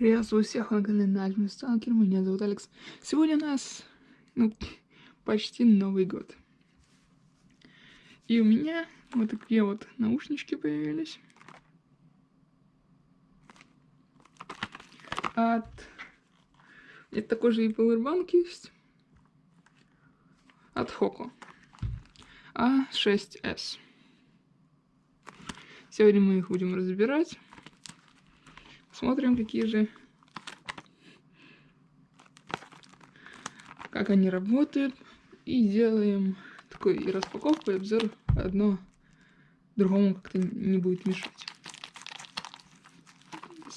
Приветствую всех на канале Нальм Сталкер, меня зовут Алекс. Сегодня у нас, ну, почти Новый год. И у меня вот такие вот наушнички появились. От... Это такой же и Powerbank есть. От Хоко. А6С. Сегодня мы их будем разбирать. Смотрим, какие же... Как они работают. И делаем такой и распаковку, и обзор. Одно другому как-то не будет мешать.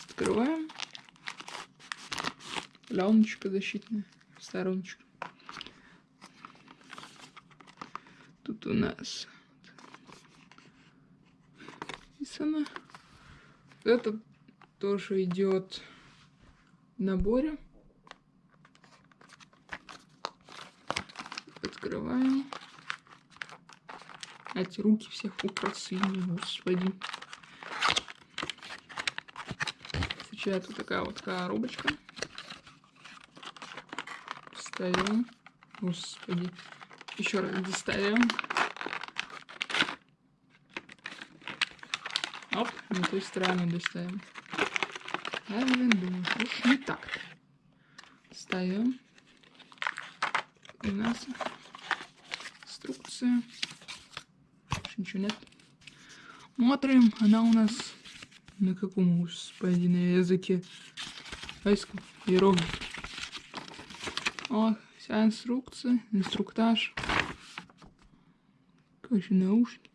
Открываем. Пленочка защитная. Стороночка. У нас написано. Это тоже идет в наборе. Открываем. Эти руки всех украсили, господи. Сейчас вот такая вот коробочка. Вставим. Господи. Еще раз достаем. Оп, на той стороне достаем. Я думаю, уж не так. Ставим. У нас инструкция. Ничего нет. Смотрим, она у нас на каком, господи, на языке войском иероглиф. О, вся инструкция, инструктаж. Короче, наушники.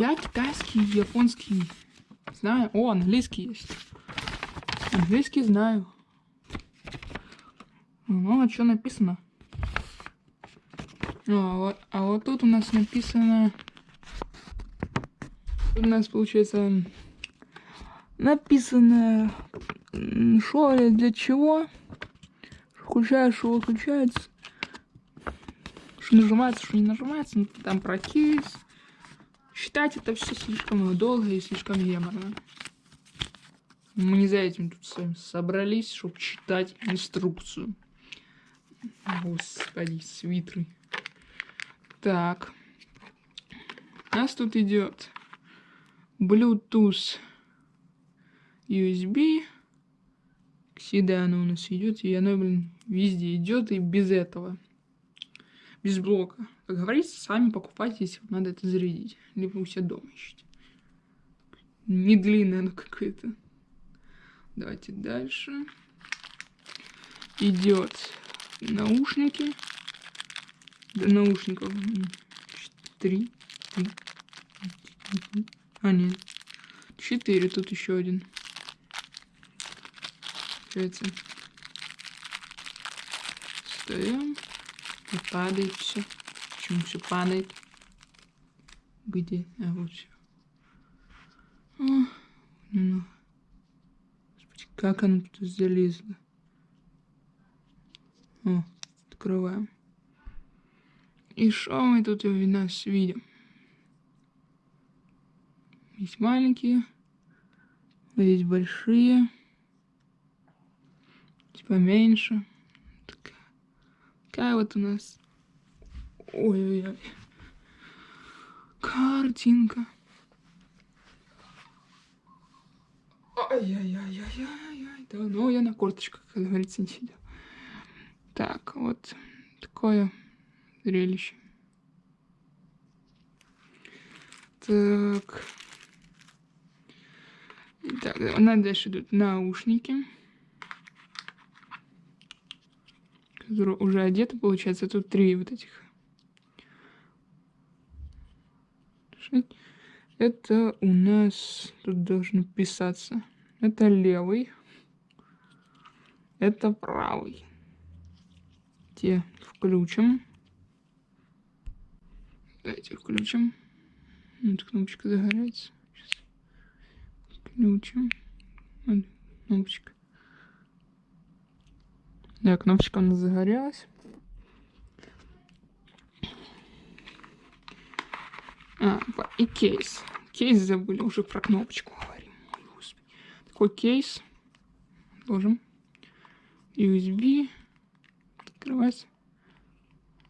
Я китайский, японский знаю. О, английский есть. Английский знаю. Ну, а что написано? А, вот, а вот тут у нас написано... Тут у нас получается написано, что для чего. Включаешь, что выключается. Что нажимается, что не нажимается. Ну, там про кейс. Считать это все слишком долго и слишком еморно. Мы не за этим тут с вами собрались, чтобы читать инструкцию. Господи, свитры. Так. У нас тут идет Bluetooth USB. Всегда оно у нас идет, и оно, блин, везде идет, и без этого. Без блока. Как говорится, сами покупайте, если вам надо это зарядить. Либо у себя дома ищите. Не длинное оно какое-то. Давайте дальше. Идет наушники. До наушников три. А, нет. Четыре. Тут еще один. Получается. Встаем. И падает все. Почему все падает? Где? А вот все. О, ну. Как оно тут залезло? О, открываем. И что мы тут у нас видим? Есть маленькие, есть большие, есть поменьше. Такая, такая вот у нас. Ой-ой-ой. Картинка. Ай-яй-яй-яй-яй. Да, ну я на корточках, как говорится, не сидел. Так, вот такое зрелище. Так. Так, у нас дальше идут наушники. Которые уже одеты, получается. Тут три вот этих. Это у нас тут должно писаться. Это левый. Это правый. Те включим. Давайте включим. Вот кнопочка загорается. Сейчас. Включим. Вот кнопочка. Да, кнопочка у нас загорелась. А, и кейс. Кейс забыли, уже про кнопочку говорим такой кейс. отложим. USB. Открывается.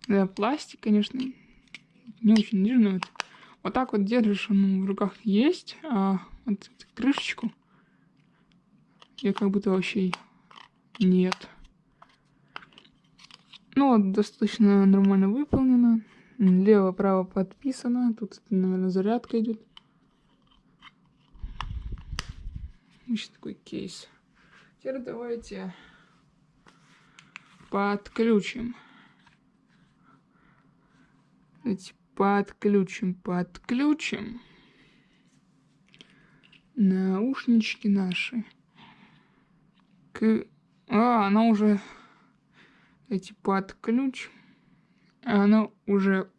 Да, пластик, конечно, не очень нежный. Вот, вот так вот держишь, он в руках есть, а вот крышечку я как будто вообще нет. Ну вот, достаточно нормально выполнено. Лево-право подписано. Тут, наверное, зарядка идет. Еще такой кейс. Теперь давайте подключим. Давайте подключим, подключим наушнички наши к... А, она уже... Эти подключ... Она уже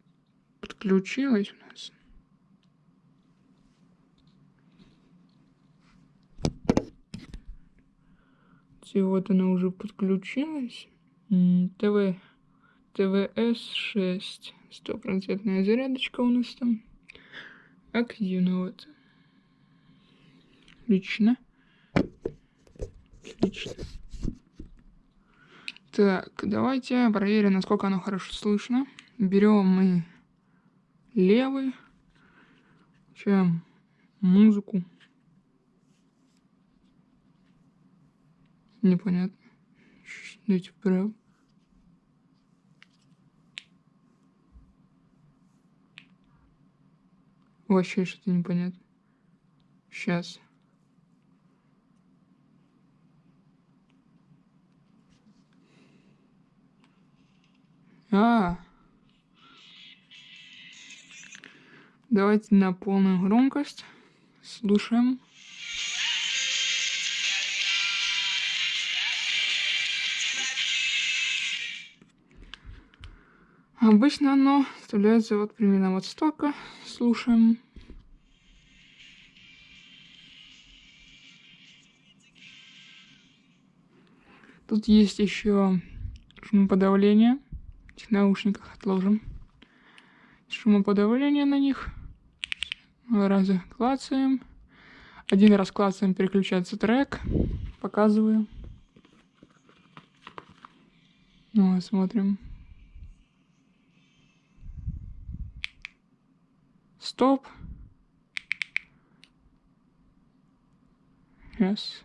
подключилась у нас. И вот она уже подключилась. ТВ... ТВС-6. Стопроцентная зарядочка у нас там. Активно вот. Отлично. Отлично. Так, давайте проверим, насколько оно хорошо слышно. Берем мы левый. Включаем музыку. Непонятно. Дайте вправо. Вообще что-то непонятно. Сейчас. А, давайте на полную громкость слушаем. Обычно оно вставляется вот примерно вот столько. Слушаем. Тут есть еще шумоподавление этих наушниках отложим. Шумоподавление на них. Два раза клацаем. Один раз клацаем, переключается трек. Показываю. Ну, смотрим. Стоп. Yes.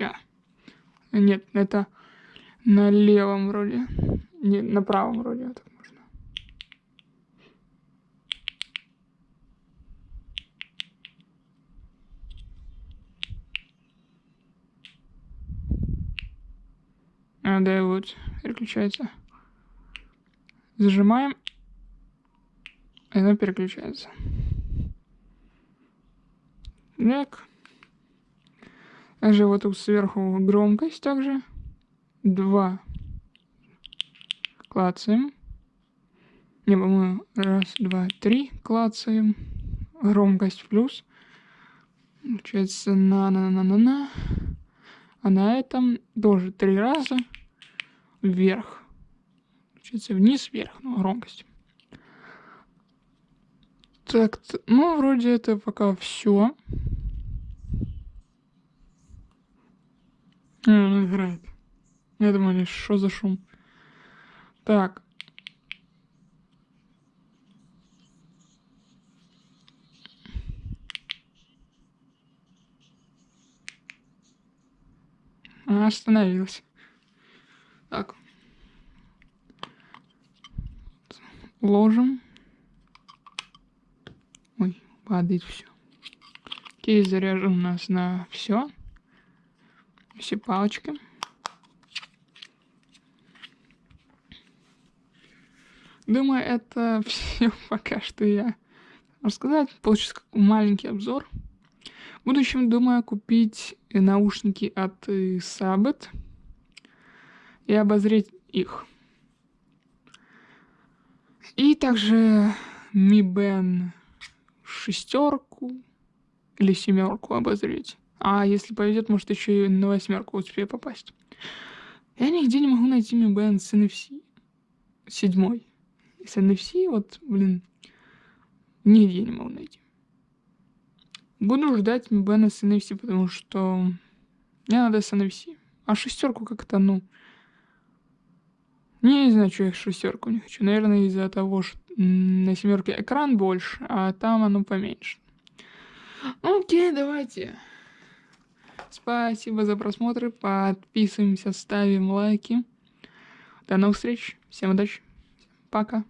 Ща. Нет, это на левом вроде. Не, на правом вроде так можно. А, да, вот, переключается. Зажимаем, и она переключается. Так. Также вот тут сверху громкость также. Два. Клацаем. Не, по-моему, раз, два, три клацаем. Громкость плюс. Получается на-на-на-на-на. А на этом тоже три раза вверх. Получается вниз, вверх, ну, громкость. Так, ну, вроде это пока все. А, он играет. Я думаю, что за шум. Так. Она остановилась. Так. Ложим. Ой, падает все. Кейс заряжен у нас на все все палочки. Думаю, это все пока что я рассказать. Получится маленький обзор. В будущем думаю купить наушники от Sabbath и обозреть их. И также Mi Band шестерку или семерку обозреть. А если повезет, может еще и на восьмерку успею попасть. Я нигде не могу найти Mi Band с NFC. Седьмой. С NFC, вот, блин, Нигде не могу найти. Буду ждать Mi Band с NFC, потому что мне надо с NFC. А шестерку как-то, ну... Не знаю, что я шестерку не хочу. Наверное, из-за того, что на семерке экран больше, а там оно поменьше. Окей, давайте. Спасибо за просмотр. Подписываемся, ставим лайки. До новых встреч. Всем удачи. Пока.